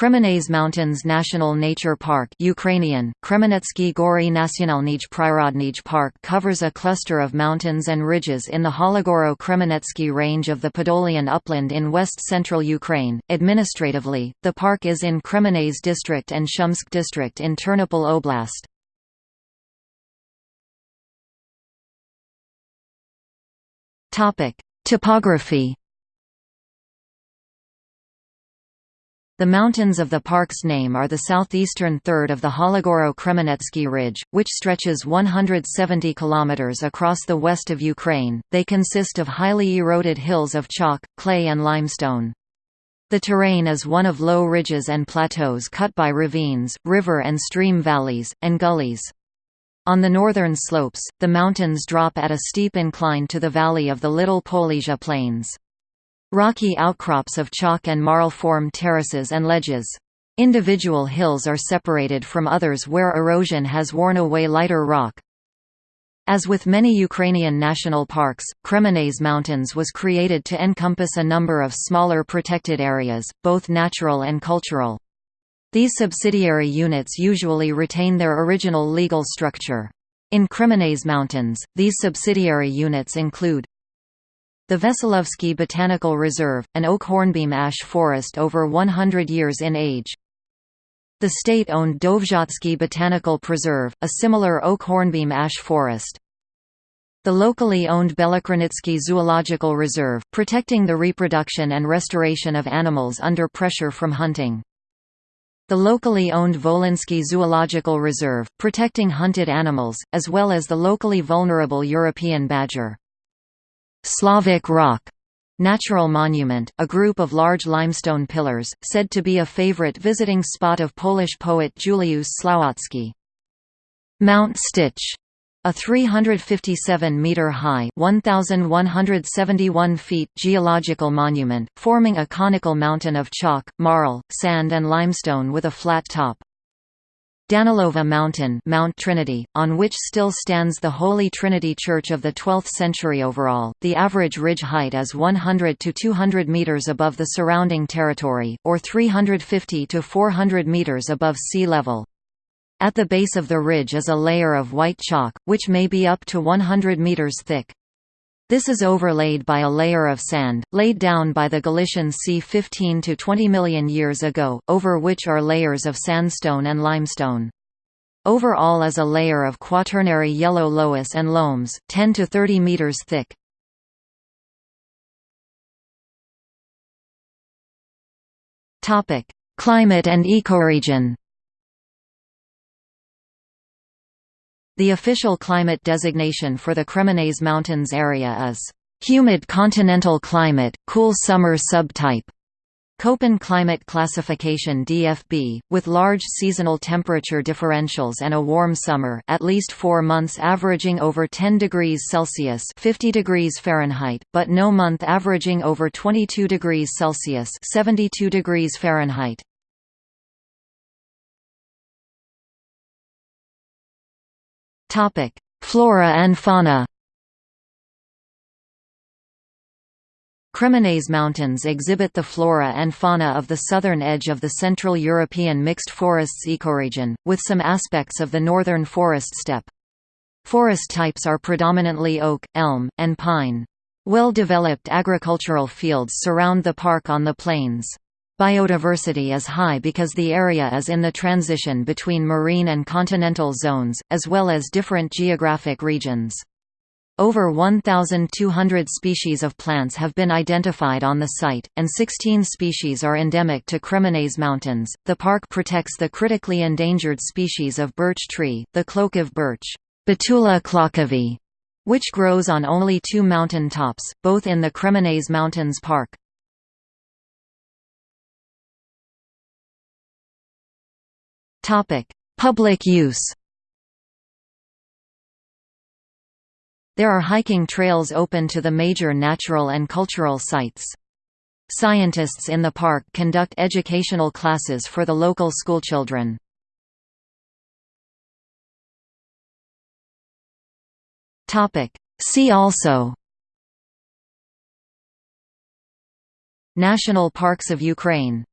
Kremenets Mountains National Nature Park Ukrainian, Kremenetsky Gory Nationalnij Prirodnij Park covers a cluster of mountains and ridges in the Hologoro-Kremenetsky range of the Podolian upland in west-central Ukraine. Administratively, the park is in Kremenets district and Shumsk district in Ternopil Oblast. Topography The mountains of the park's name are the southeastern third of the Hologoro-Kremenetsky Ridge, which stretches 170 km across the west of Ukraine. They consist of highly eroded hills of chalk, clay and limestone. The terrain is one of low ridges and plateaus cut by ravines, river and stream valleys, and gullies. On the northern slopes, the mountains drop at a steep incline to the valley of the Little Polesia Plains. Rocky outcrops of chalk and marl form terraces and ledges. Individual hills are separated from others where erosion has worn away lighter rock. As with many Ukrainian national parks, Kremenets Mountains was created to encompass a number of smaller protected areas, both natural and cultural. These subsidiary units usually retain their original legal structure. In Kremenets Mountains, these subsidiary units include the Veselovsky Botanical Reserve, an oak hornbeam ash forest over 100 years in age. The state-owned Dovzhatsky Botanical Preserve, a similar oak hornbeam ash forest. The locally owned Belokranitsky Zoological Reserve, protecting the reproduction and restoration of animals under pressure from hunting. The locally owned Volinsky Zoological Reserve, protecting hunted animals, as well as the locally vulnerable European badger. Slavic rock natural monument, a group of large limestone pillars, said to be a favorite visiting spot of Polish poet Juliusz Słowacki. Mount Stitch, a 357-metre-high (1,171 feet) geological monument, forming a conical mountain of chalk, marl, sand and limestone with a flat top. Danilova Mountain Mount Trinity, on which still stands the Holy Trinity Church of the 12th century overall. The average ridge height is 100 to 200 meters above the surrounding territory, or 350 to 400 meters above sea level. At the base of the ridge is a layer of white chalk, which may be up to 100 meters thick. This is overlaid by a layer of sand, laid down by the Galician Sea 15 to 20 million years ago, over which are layers of sandstone and limestone. Overall is a layer of quaternary yellow loess and loams, 10 to 30 meters thick. Climate and ecoregion The official climate designation for the Kremenets Mountains area is humid continental climate, cool summer subtype. Köppen climate classification DFB, with large seasonal temperature differentials and a warm summer at least four months averaging over 10 degrees Celsius 50 degrees Fahrenheit, but no month averaging over 22 degrees Celsius 72 degrees Fahrenheit. Topic: Flora and fauna. Kremenets Mountains exhibit the flora and fauna of the southern edge of the Central European mixed forests ecoregion, with some aspects of the northern forest steppe. Forest types are predominantly oak, elm, and pine. Well-developed agricultural fields surround the park on the plains. Biodiversity is high because the area is in the transition between marine and continental zones, as well as different geographic regions. Over 1,200 species of plants have been identified on the site, and 16 species are endemic to Kremenets Mountains. The park protects the critically endangered species of birch tree, the Klokiv birch, Betula klokovi, which grows on only two mountain tops, both in the Kremenets Mountains Park. Public use. There are hiking trails open to the major natural and cultural sites. Scientists in the park conduct educational classes for the local schoolchildren. See also National Parks of Ukraine